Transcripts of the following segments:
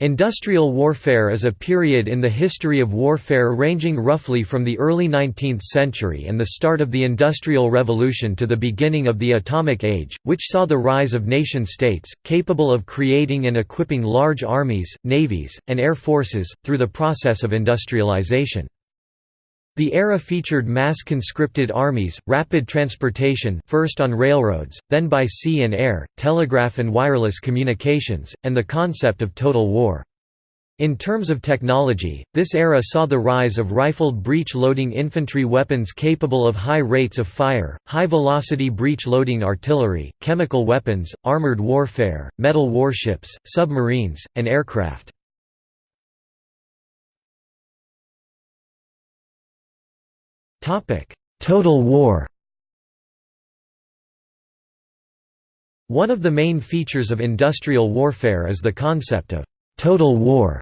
Industrial warfare is a period in the history of warfare ranging roughly from the early 19th century and the start of the Industrial Revolution to the beginning of the Atomic Age, which saw the rise of nation-states, capable of creating and equipping large armies, navies, and air forces, through the process of industrialization. The era featured mass conscripted armies, rapid transportation first on railroads, then by sea and air, telegraph and wireless communications, and the concept of total war. In terms of technology, this era saw the rise of rifled breech-loading infantry weapons capable of high rates of fire, high-velocity breech-loading artillery, chemical weapons, armored warfare, metal warships, submarines, and aircraft. Total war One of the main features of industrial warfare is the concept of «total war».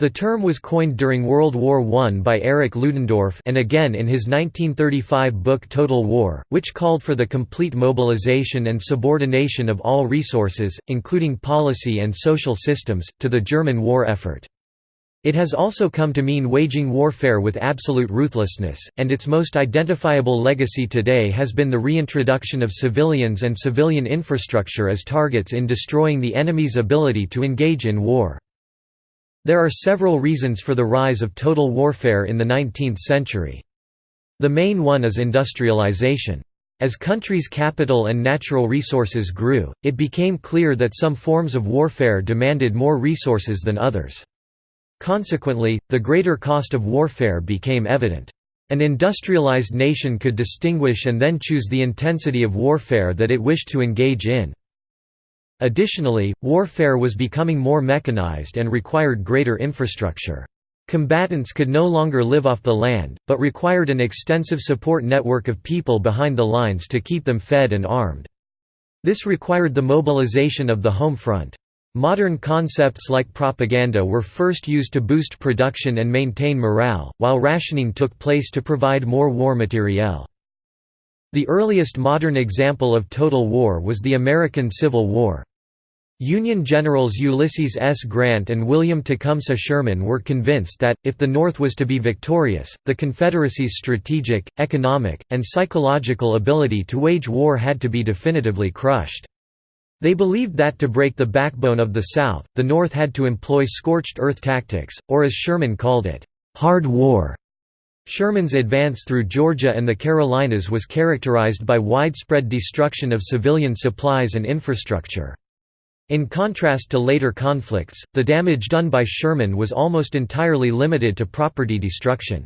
The term was coined during World War I by Erich Ludendorff and again in his 1935 book Total War, which called for the complete mobilization and subordination of all resources, including policy and social systems, to the German war effort. It has also come to mean waging warfare with absolute ruthlessness, and its most identifiable legacy today has been the reintroduction of civilians and civilian infrastructure as targets in destroying the enemy's ability to engage in war. There are several reasons for the rise of total warfare in the 19th century. The main one is industrialization. As countries' capital and natural resources grew, it became clear that some forms of warfare demanded more resources than others. Consequently, the greater cost of warfare became evident. An industrialized nation could distinguish and then choose the intensity of warfare that it wished to engage in. Additionally, warfare was becoming more mechanized and required greater infrastructure. Combatants could no longer live off the land, but required an extensive support network of people behind the lines to keep them fed and armed. This required the mobilization of the home front. Modern concepts like propaganda were first used to boost production and maintain morale, while rationing took place to provide more war materiel. The earliest modern example of total war was the American Civil War. Union generals Ulysses S. Grant and William Tecumseh Sherman were convinced that, if the North was to be victorious, the Confederacy's strategic, economic, and psychological ability to wage war had to be definitively crushed. They believed that to break the backbone of the South, the North had to employ scorched earth tactics, or as Sherman called it, hard war. Sherman's advance through Georgia and the Carolinas was characterized by widespread destruction of civilian supplies and infrastructure. In contrast to later conflicts, the damage done by Sherman was almost entirely limited to property destruction.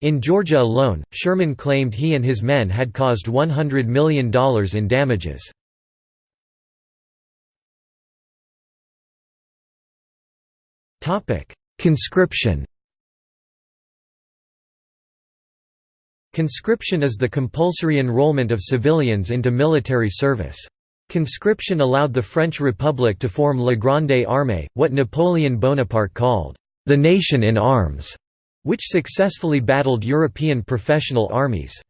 In Georgia alone, Sherman claimed he and his men had caused $100 million in damages. Topic: Conscription. Conscription is the compulsory enrollment of civilians into military service. Conscription allowed the French Republic to form La Grande Armée, what Napoleon Bonaparte called the nation in arms, which successfully battled European professional armies.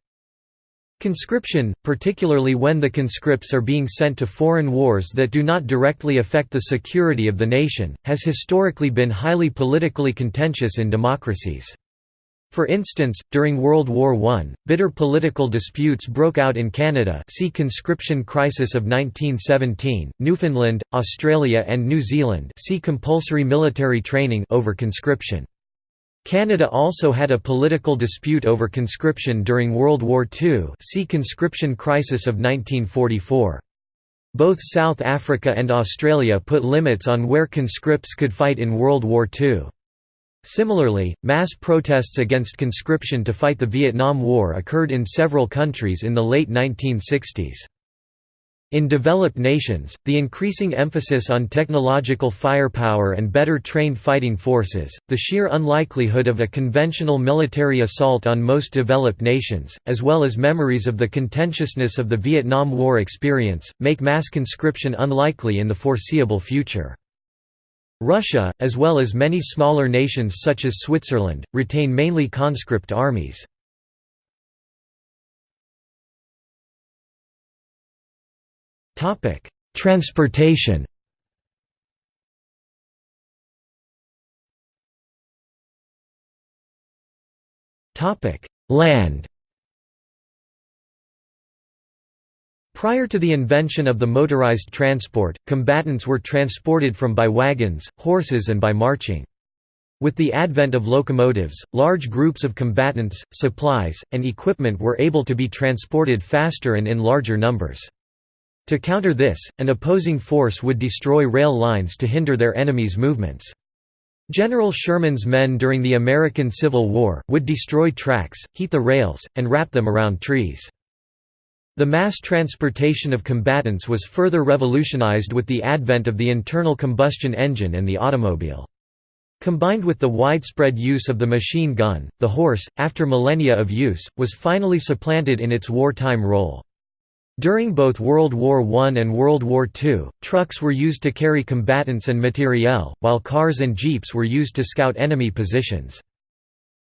Conscription, particularly when the conscripts are being sent to foreign wars that do not directly affect the security of the nation, has historically been highly politically contentious in democracies. For instance, during World War I, bitter political disputes broke out in Canada see Conscription Crisis of 1917, Newfoundland, Australia and New Zealand see compulsory military training over conscription. Canada also had a political dispute over conscription during World War II see Conscription Crisis of 1944. Both South Africa and Australia put limits on where conscripts could fight in World War II. Similarly, mass protests against conscription to fight the Vietnam War occurred in several countries in the late 1960s. In developed nations, the increasing emphasis on technological firepower and better trained fighting forces, the sheer unlikelihood of a conventional military assault on most developed nations, as well as memories of the contentiousness of the Vietnam War experience, make mass conscription unlikely in the foreseeable future. Russia, as well as many smaller nations such as Switzerland, retain mainly conscript armies. Topic: Transportation. Topic: Land. Prior to the invention of the motorized transport, combatants were transported from by wagons, horses and by marching. With the advent of locomotives, large groups of combatants, supplies, and equipment were able to be transported faster and in larger numbers. To counter this, an opposing force would destroy rail lines to hinder their enemies' movements. General Sherman's men during the American Civil War, would destroy tracks, heat the rails, and wrap them around trees. The mass transportation of combatants was further revolutionized with the advent of the internal combustion engine and the automobile. Combined with the widespread use of the machine gun, the horse, after millennia of use, was finally supplanted in its wartime role. During both World War I and World War II, trucks were used to carry combatants and materiel, while cars and jeeps were used to scout enemy positions.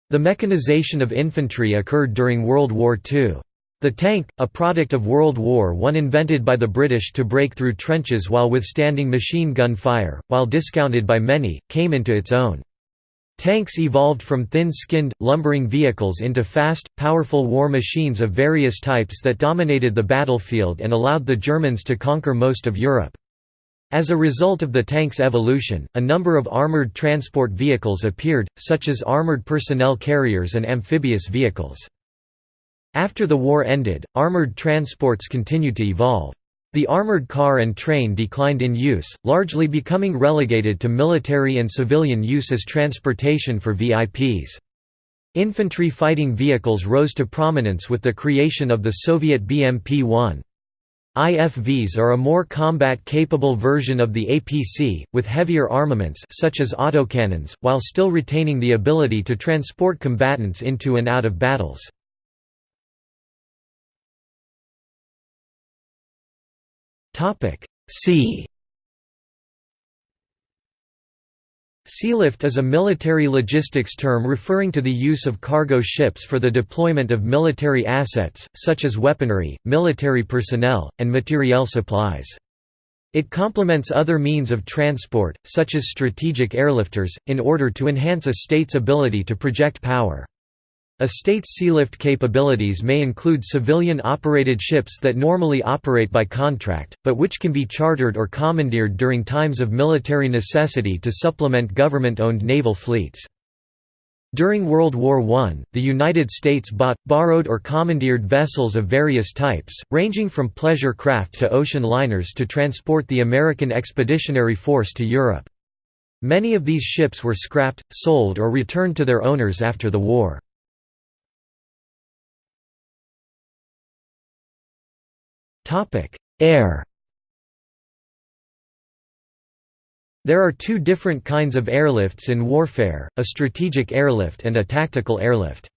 The mechanization of infantry occurred during World War II. The tank, a product of World War I invented by the British to break through trenches while withstanding machine gun fire, while discounted by many, came into its own. Tanks evolved from thin-skinned, lumbering vehicles into fast, powerful war machines of various types that dominated the battlefield and allowed the Germans to conquer most of Europe. As a result of the tank's evolution, a number of armored transport vehicles appeared, such as armored personnel carriers and amphibious vehicles. After the war ended, armored transports continued to evolve. The armored car and train declined in use, largely becoming relegated to military and civilian use as transportation for VIPs. Infantry fighting vehicles rose to prominence with the creation of the Soviet BMP-1. IFVs are a more combat-capable version of the APC, with heavier armaments such as autocannons, while still retaining the ability to transport combatants into and out of battles. Topic Sea Sealift is a military logistics term referring to the use of cargo ships for the deployment of military assets, such as weaponry, military personnel, and materiel supplies. It complements other means of transport, such as strategic airlifters, in order to enhance a state's ability to project power. A state's sealift capabilities may include civilian-operated ships that normally operate by contract, but which can be chartered or commandeered during times of military necessity to supplement government-owned naval fleets. During World War I, the United States bought, borrowed or commandeered vessels of various types, ranging from pleasure craft to ocean liners to transport the American Expeditionary Force to Europe. Many of these ships were scrapped, sold or returned to their owners after the war. Topic: Air. There are two different kinds of airlifts in warfare, a strategic airlift and a tactical airlift.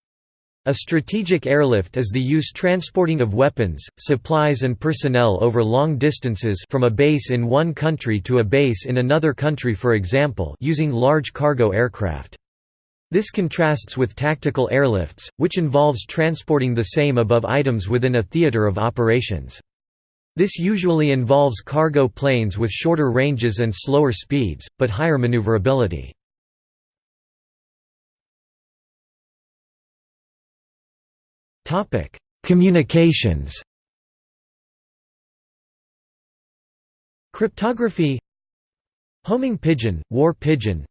A strategic airlift is the use transporting of weapons, supplies and personnel over long distances from a base in one country to a base in another country for example using large cargo aircraft. This contrasts with tactical airlifts, which involves transporting the same above items within a theater of operations. This usually involves cargo planes with shorter ranges and slower speeds, but higher maneuverability. Communications. Cryptography. Homing pigeon, war pigeon.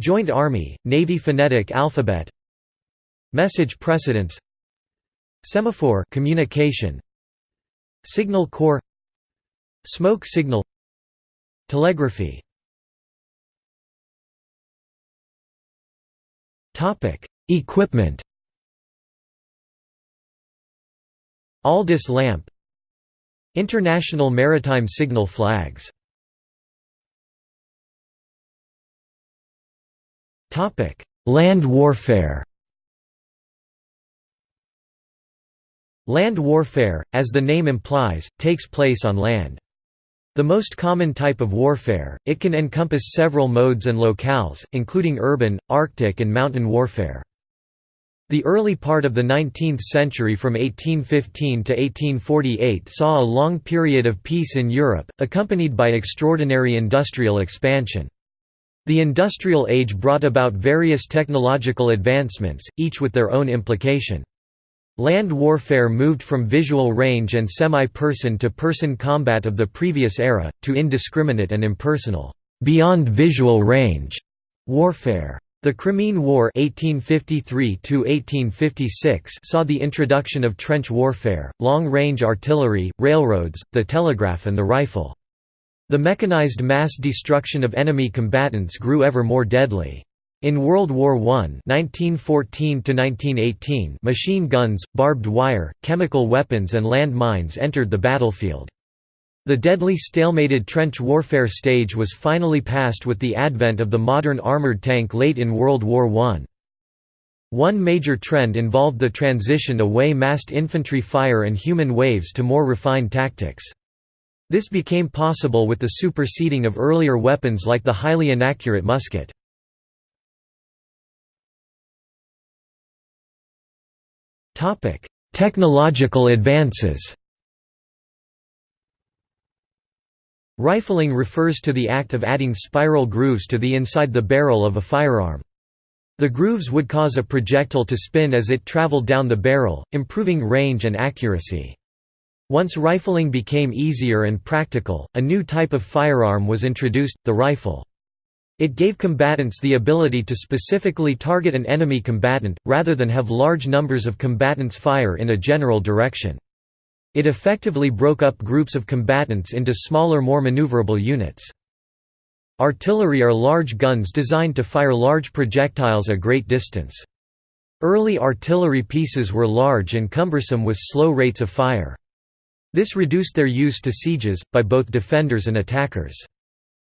Joint Army, Navy phonetic alphabet. Message precedence Semaphore communication Signal corps Smoke signal Telegraphy. Equipment. Aldis lamp. International maritime signal flags. Land warfare Land warfare, as the name implies, takes place on land. The most common type of warfare, it can encompass several modes and locales, including urban, arctic and mountain warfare. The early part of the 19th century from 1815 to 1848 saw a long period of peace in Europe, accompanied by extraordinary industrial expansion. The industrial age brought about various technological advancements, each with their own implication. Land warfare moved from visual range and semi-person to person combat of the previous era, to indiscriminate and impersonal, beyond visual range warfare. The Crimean War 1853 saw the introduction of trench warfare, long-range artillery, railroads, the telegraph and the rifle. The mechanized mass destruction of enemy combatants grew ever more deadly. In World War I 1914 machine guns, barbed wire, chemical weapons and land mines entered the battlefield. The deadly stalemated trench warfare stage was finally passed with the advent of the modern armored tank late in World War I. One major trend involved the transition away massed infantry fire and human waves to more refined tactics. This became possible with the superseding of earlier weapons like the highly inaccurate musket. Technological advances Rifling refers to the act of adding spiral grooves to the inside the barrel of a firearm. The grooves would cause a projectile to spin as it traveled down the barrel, improving range and accuracy. Once rifling became easier and practical, a new type of firearm was introduced, the rifle. It gave combatants the ability to specifically target an enemy combatant, rather than have large numbers of combatants fire in a general direction. It effectively broke up groups of combatants into smaller more maneuverable units. Artillery are large guns designed to fire large projectiles a great distance. Early artillery pieces were large and cumbersome with slow rates of fire. This reduced their use to sieges, by both defenders and attackers.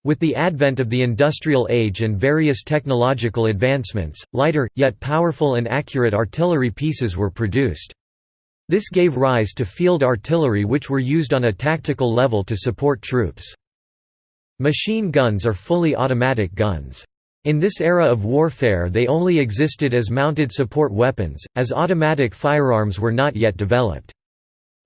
With the advent of the industrial age and various technological advancements, lighter, yet powerful and accurate artillery pieces were produced. This gave rise to field artillery which were used on a tactical level to support troops. Machine guns are fully automatic guns. In this era of warfare they only existed as mounted support weapons, as automatic firearms were not yet developed.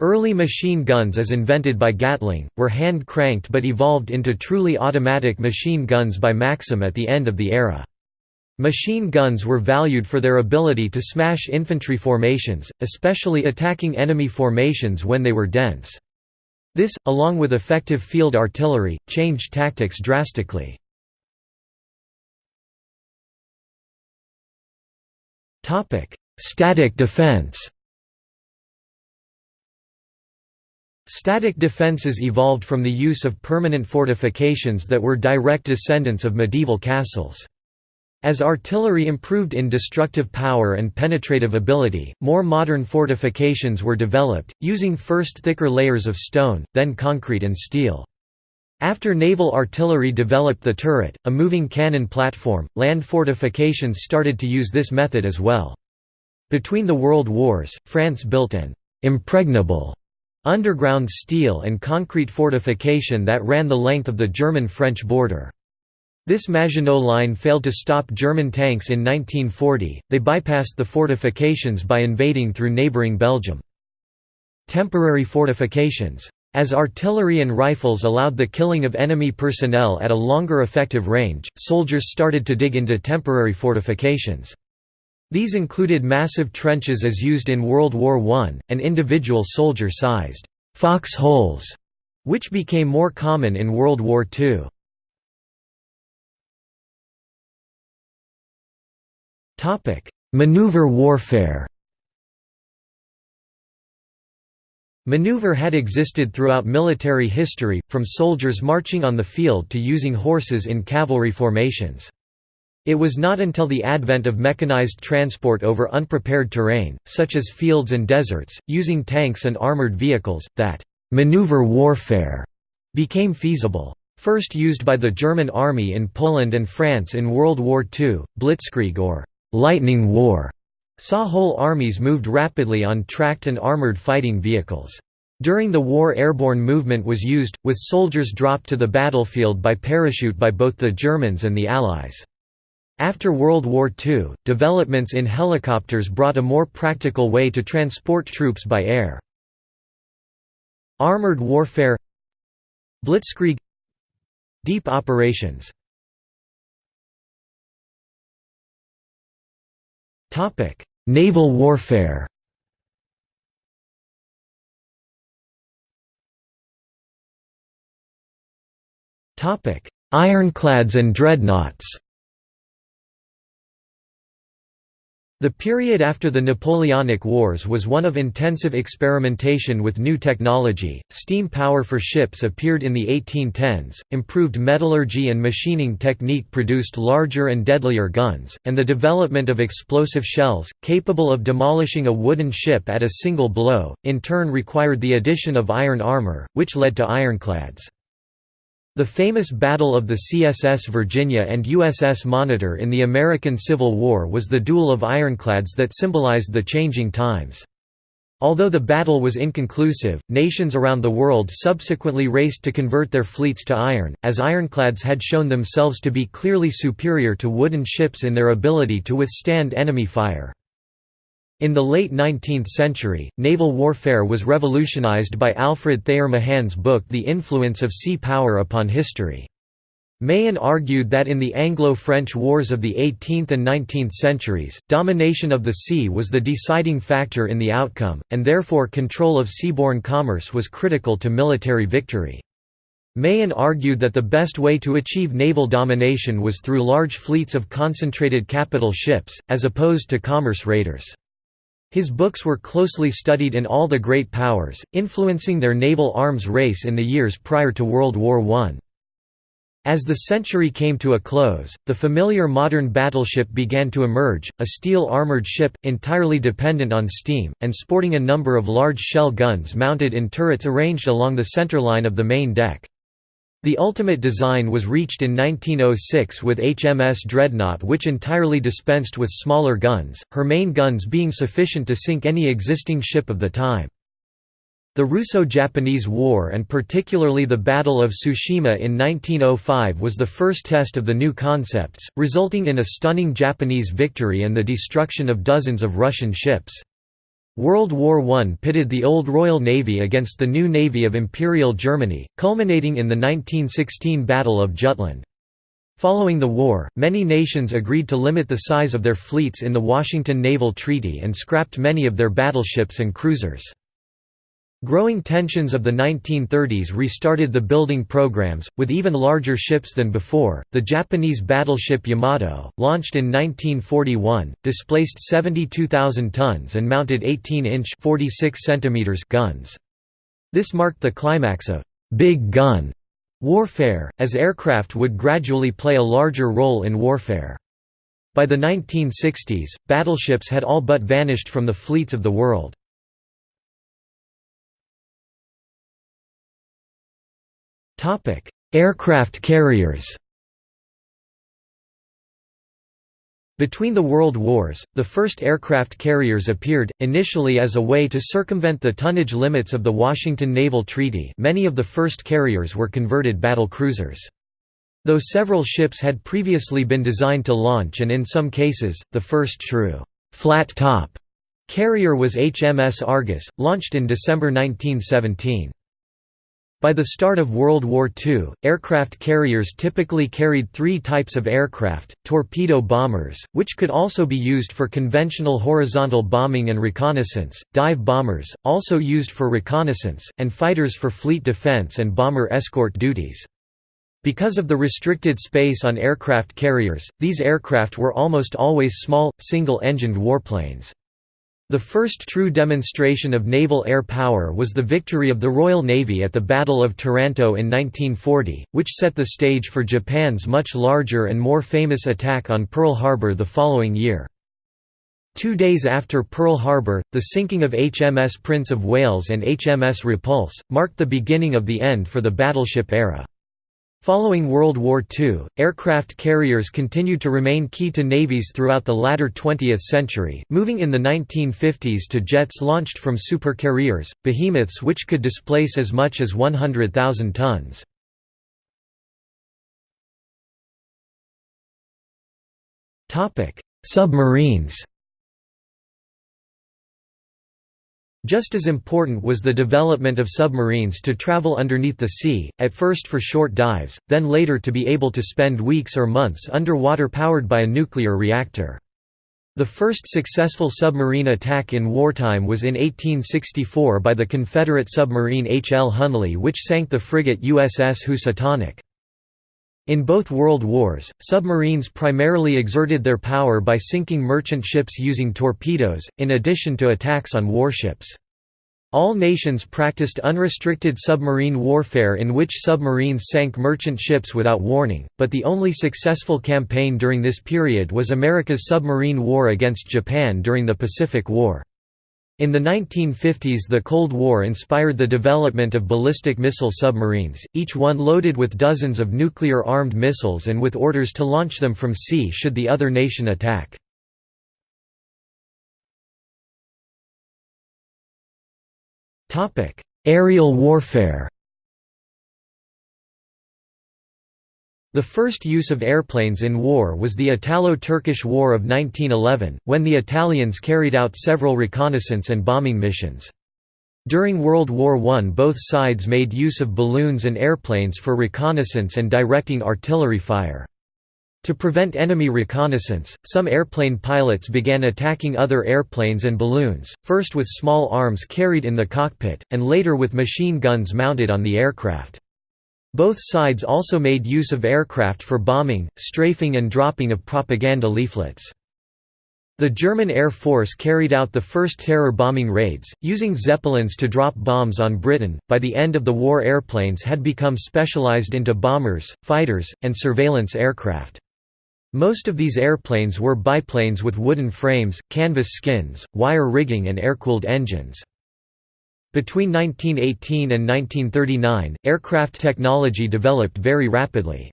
Early machine guns as invented by Gatling, were hand-cranked but evolved into truly automatic machine guns by Maxim at the end of the era. Machine guns were valued for their ability to smash infantry formations, especially attacking enemy formations when they were dense. This, along with effective field artillery, changed tactics drastically. Static defense Static defences evolved from the use of permanent fortifications that were direct descendants of medieval castles. As artillery improved in destructive power and penetrative ability, more modern fortifications were developed, using first thicker layers of stone, then concrete and steel. After naval artillery developed the turret, a moving cannon platform, land fortifications started to use this method as well. Between the World Wars, France built an «impregnable» underground steel and concrete fortification that ran the length of the German-French border. This Maginot Line failed to stop German tanks in 1940, they bypassed the fortifications by invading through neighbouring Belgium. Temporary fortifications. As artillery and rifles allowed the killing of enemy personnel at a longer effective range, soldiers started to dig into temporary fortifications. These included massive trenches as used in World War I, and individual soldier-sized «fox holes», which became more common in World War II. Maneuver warfare Maneuver had existed throughout military history, from soldiers marching on the field to using horses in cavalry formations. It was not until the advent of mechanized transport over unprepared terrain, such as fields and deserts, using tanks and armored vehicles, that «maneuver warfare» became feasible. First used by the German army in Poland and France in World War II, Blitzkrieg or «lightning war» saw whole armies moved rapidly on tracked and armored fighting vehicles. During the war airborne movement was used, with soldiers dropped to the battlefield by parachute by both the Germans and the Allies. After World War II, developments in helicopters brought a more practical way to transport troops by air. Armored warfare Blitzkrieg Deep operations. Naval warfare. Ironclads and dreadnoughts. The period after the Napoleonic Wars was one of intensive experimentation with new technology. Steam power for ships appeared in the 1810s, improved metallurgy and machining technique produced larger and deadlier guns, and the development of explosive shells, capable of demolishing a wooden ship at a single blow, in turn required the addition of iron armor, which led to ironclads. The famous Battle of the CSS Virginia and USS Monitor in the American Civil War was the duel of ironclads that symbolized the changing times. Although the battle was inconclusive, nations around the world subsequently raced to convert their fleets to iron, as ironclads had shown themselves to be clearly superior to wooden ships in their ability to withstand enemy fire. In the late 19th century, naval warfare was revolutionized by Alfred Thayer Mahan's book The Influence of Sea Power Upon History. Mahan argued that in the Anglo-French wars of the 18th and 19th centuries, domination of the sea was the deciding factor in the outcome, and therefore control of seaborne commerce was critical to military victory. Mahan argued that the best way to achieve naval domination was through large fleets of concentrated capital ships, as opposed to commerce raiders. His books were closely studied in all the great powers, influencing their naval arms race in the years prior to World War I. As the century came to a close, the familiar modern battleship began to emerge, a steel-armored ship, entirely dependent on steam, and sporting a number of large shell guns mounted in turrets arranged along the centerline of the main deck. The ultimate design was reached in 1906 with HMS Dreadnought which entirely dispensed with smaller guns, her main guns being sufficient to sink any existing ship of the time. The Russo-Japanese War and particularly the Battle of Tsushima in 1905 was the first test of the new concepts, resulting in a stunning Japanese victory and the destruction of dozens of Russian ships. World War I pitted the old Royal Navy against the new Navy of Imperial Germany, culminating in the 1916 Battle of Jutland. Following the war, many nations agreed to limit the size of their fleets in the Washington Naval Treaty and scrapped many of their battleships and cruisers. Growing tensions of the 1930s restarted the building programs, with even larger ships than before. The Japanese battleship Yamato, launched in 1941, displaced 72,000 tons and mounted 18-inch (46 guns. This marked the climax of big gun warfare, as aircraft would gradually play a larger role in warfare. By the 1960s, battleships had all but vanished from the fleets of the world. Aircraft carriers Between the World Wars, the first aircraft carriers appeared, initially as a way to circumvent the tonnage limits of the Washington Naval Treaty many of the first carriers were converted battle cruisers. Though several ships had previously been designed to launch and in some cases, the first true flat-top carrier was HMS Argus, launched in December 1917. By the start of World War II, aircraft carriers typically carried three types of aircraft, torpedo bombers, which could also be used for conventional horizontal bombing and reconnaissance, dive bombers, also used for reconnaissance, and fighters for fleet defense and bomber escort duties. Because of the restricted space on aircraft carriers, these aircraft were almost always small, single-engined warplanes. The first true demonstration of naval air power was the victory of the Royal Navy at the Battle of Taranto in 1940, which set the stage for Japan's much larger and more famous attack on Pearl Harbor the following year. Two days after Pearl Harbor, the sinking of HMS Prince of Wales and HMS Repulse, marked the beginning of the end for the battleship era. Following World War II, aircraft carriers continued to remain key to navies throughout the latter 20th century, moving in the 1950s to jets launched from supercarriers, behemoths which could displace as much as 100,000 tons. Submarines Just as important was the development of submarines to travel underneath the sea, at first for short dives, then later to be able to spend weeks or months underwater powered by a nuclear reactor. The first successful submarine attack in wartime was in 1864 by the Confederate submarine H. L. Hunley which sank the frigate USS Housatonic. In both World Wars, submarines primarily exerted their power by sinking merchant ships using torpedoes, in addition to attacks on warships. All nations practiced unrestricted submarine warfare in which submarines sank merchant ships without warning, but the only successful campaign during this period was America's submarine war against Japan during the Pacific War. In the 1950s the Cold War inspired the development of ballistic missile submarines, each one loaded with dozens of nuclear-armed missiles and with orders to launch them from sea should the other nation attack. Aerial warfare The first use of airplanes in war was the Italo-Turkish War of 1911, when the Italians carried out several reconnaissance and bombing missions. During World War I both sides made use of balloons and airplanes for reconnaissance and directing artillery fire. To prevent enemy reconnaissance, some airplane pilots began attacking other airplanes and balloons, first with small arms carried in the cockpit, and later with machine guns mounted on the aircraft. Both sides also made use of aircraft for bombing, strafing and dropping of propaganda leaflets. The German Air Force carried out the first terror bombing raids, using Zeppelins to drop bombs on Britain. By the end of the war, airplanes had become specialized into bombers, fighters, and surveillance aircraft. Most of these airplanes were biplanes with wooden frames, canvas skins, wire rigging, and air-cooled engines. Between 1918 and 1939, aircraft technology developed very rapidly.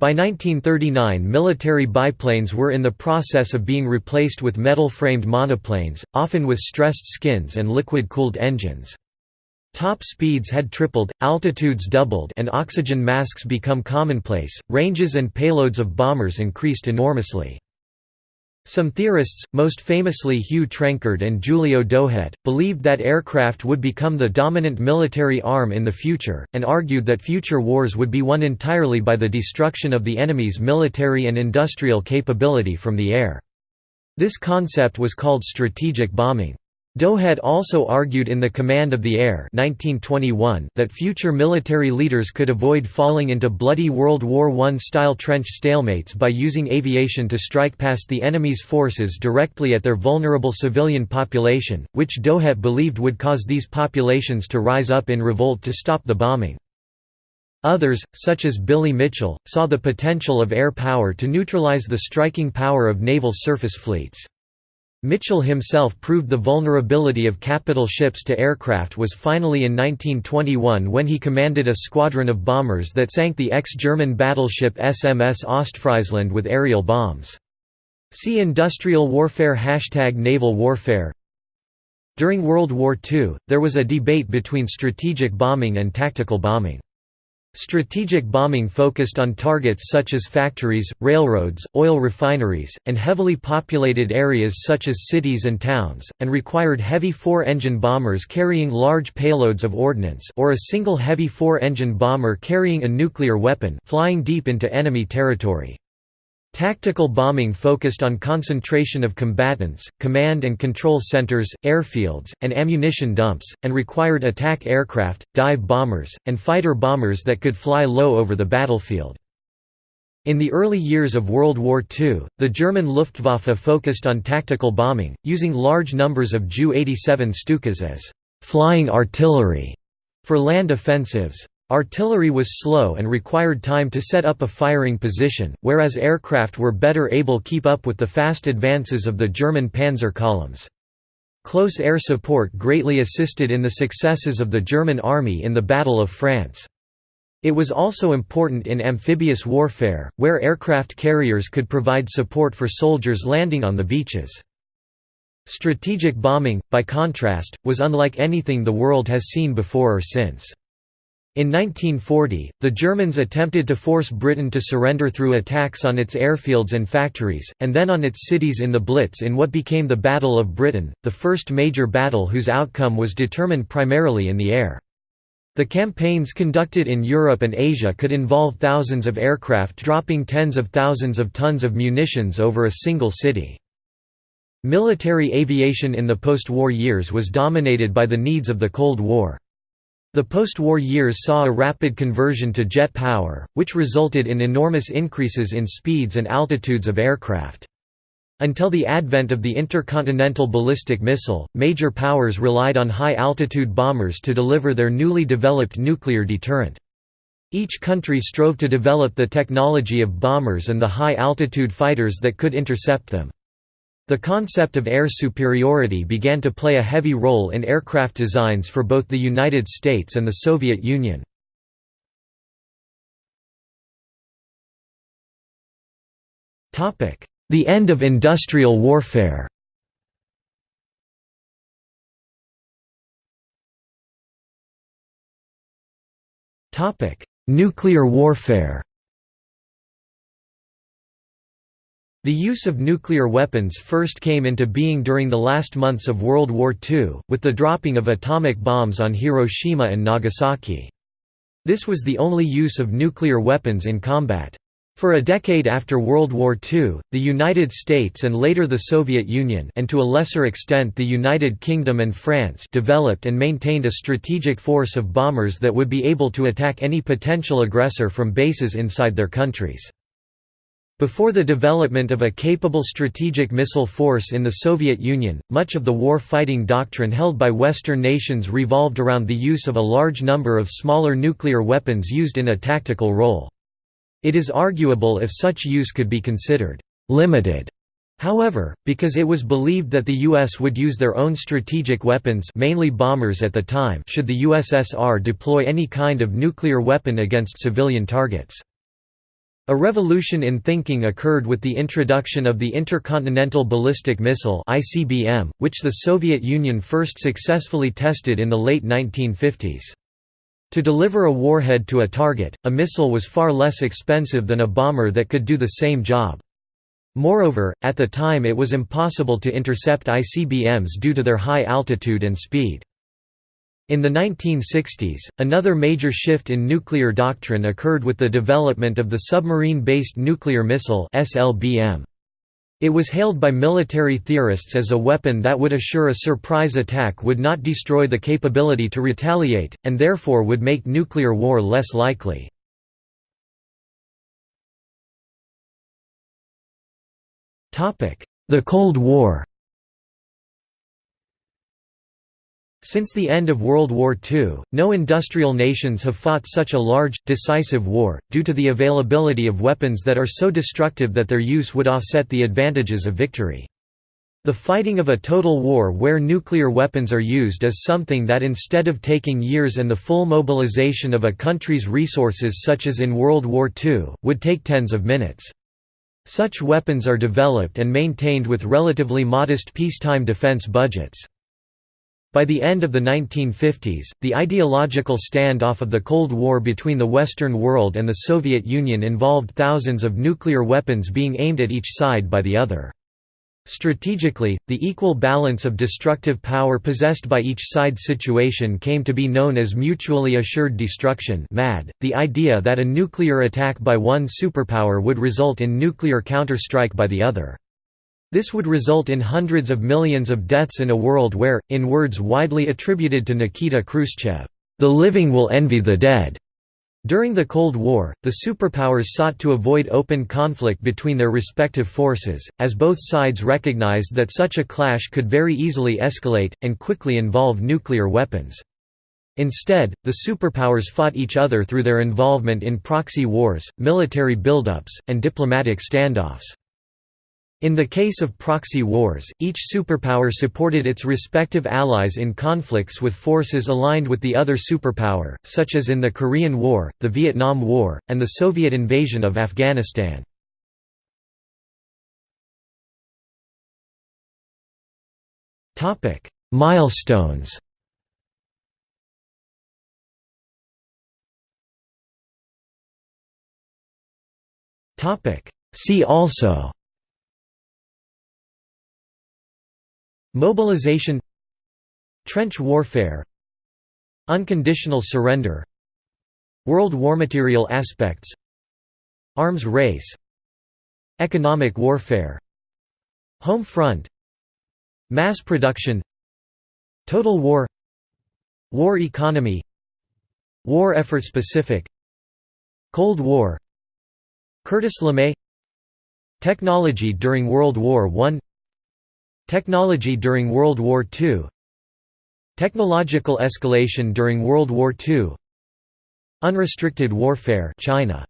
By 1939 military biplanes were in the process of being replaced with metal-framed monoplanes, often with stressed skins and liquid-cooled engines. Top speeds had tripled, altitudes doubled and oxygen masks become commonplace, ranges and payloads of bombers increased enormously. Some theorists, most famously Hugh Trenchard and Giulio Douhet, believed that aircraft would become the dominant military arm in the future, and argued that future wars would be won entirely by the destruction of the enemy's military and industrial capability from the air. This concept was called strategic bombing. Douhet also argued in The Command of the Air 1921 that future military leaders could avoid falling into bloody World War I-style trench stalemates by using aviation to strike past the enemy's forces directly at their vulnerable civilian population, which Douhet believed would cause these populations to rise up in revolt to stop the bombing. Others, such as Billy Mitchell, saw the potential of air power to neutralize the striking power of naval surface fleets. Mitchell himself proved the vulnerability of capital ships to aircraft was finally in 1921 when he commanded a squadron of bombers that sank the ex-German battleship SMS Ostfriesland with aerial bombs. See Industrial Warfare Hashtag Naval Warfare During World War II, there was a debate between strategic bombing and tactical bombing. Strategic bombing focused on targets such as factories, railroads, oil refineries, and heavily populated areas such as cities and towns, and required heavy four-engine bombers carrying large payloads of ordnance or a single heavy four-engine bomber carrying a nuclear weapon flying deep into enemy territory. Tactical bombing focused on concentration of combatants, command and control centers, airfields, and ammunition dumps, and required attack aircraft, dive bombers, and fighter bombers that could fly low over the battlefield. In the early years of World War II, the German Luftwaffe focused on tactical bombing, using large numbers of Ju-87 Stukas as «flying artillery» for land offensives. Artillery was slow and required time to set up a firing position, whereas aircraft were better able keep up with the fast advances of the German panzer columns. Close air support greatly assisted in the successes of the German army in the Battle of France. It was also important in amphibious warfare, where aircraft carriers could provide support for soldiers landing on the beaches. Strategic bombing, by contrast, was unlike anything the world has seen before or since. In 1940, the Germans attempted to force Britain to surrender through attacks on its airfields and factories, and then on its cities in the Blitz in what became the Battle of Britain, the first major battle whose outcome was determined primarily in the air. The campaigns conducted in Europe and Asia could involve thousands of aircraft dropping tens of thousands of tons of munitions over a single city. Military aviation in the post-war years was dominated by the needs of the Cold War. The post-war years saw a rapid conversion to jet power, which resulted in enormous increases in speeds and altitudes of aircraft. Until the advent of the intercontinental ballistic missile, major powers relied on high-altitude bombers to deliver their newly developed nuclear deterrent. Each country strove to develop the technology of bombers and the high-altitude fighters that could intercept them. The concept of air superiority began to play a heavy role in aircraft designs for both the United States and the Soviet Union. The end of industrial warfare Nuclear warfare The use of nuclear weapons first came into being during the last months of World War II, with the dropping of atomic bombs on Hiroshima and Nagasaki. This was the only use of nuclear weapons in combat. For a decade after World War II, the United States and later the Soviet Union and to a lesser extent the United Kingdom and France developed and maintained a strategic force of bombers that would be able to attack any potential aggressor from bases inside their countries. Before the development of a capable strategic missile force in the Soviet Union, much of the war-fighting doctrine held by Western nations revolved around the use of a large number of smaller nuclear weapons used in a tactical role. It is arguable if such use could be considered «limited» However, because it was believed that the U.S. would use their own strategic weapons mainly bombers at the time should the USSR deploy any kind of nuclear weapon against civilian targets. A revolution in thinking occurred with the introduction of the Intercontinental Ballistic Missile (ICBM), which the Soviet Union first successfully tested in the late 1950s. To deliver a warhead to a target, a missile was far less expensive than a bomber that could do the same job. Moreover, at the time it was impossible to intercept ICBMs due to their high altitude and speed. In the 1960s, another major shift in nuclear doctrine occurred with the development of the submarine-based nuclear missile. It was hailed by military theorists as a weapon that would assure a surprise attack would not destroy the capability to retaliate, and therefore would make nuclear war less likely. The Cold War Since the end of World War II, no industrial nations have fought such a large, decisive war, due to the availability of weapons that are so destructive that their use would offset the advantages of victory. The fighting of a total war where nuclear weapons are used is something that instead of taking years and the full mobilization of a country's resources such as in World War II, would take tens of minutes. Such weapons are developed and maintained with relatively modest peacetime defense budgets. By the end of the 1950s, the ideological standoff of the Cold War between the Western world and the Soviet Union involved thousands of nuclear weapons being aimed at each side by the other. Strategically, the equal balance of destructive power possessed by each side situation came to be known as mutually assured destruction MAD, the idea that a nuclear attack by one superpower would result in nuclear counterstrike by the other. This would result in hundreds of millions of deaths in a world where, in words widely attributed to Nikita Khrushchev, "...the living will envy the dead." During the Cold War, the superpowers sought to avoid open conflict between their respective forces, as both sides recognized that such a clash could very easily escalate, and quickly involve nuclear weapons. Instead, the superpowers fought each other through their involvement in proxy wars, military buildups, and diplomatic standoffs. In the case of proxy wars, each superpower supported its respective allies in conflicts with forces aligned with the other superpower, such as in the Korean War, the Vietnam War, and the Soviet invasion of Afghanistan. Milestones See also Mobilization Trench warfare Unconditional surrender World War material aspects Arms race Economic warfare Home front Mass production Total war War economy War effort specific Cold War Curtis LeMay Technology during World War I Technology during World War II Technological escalation during World War II Unrestricted warfare China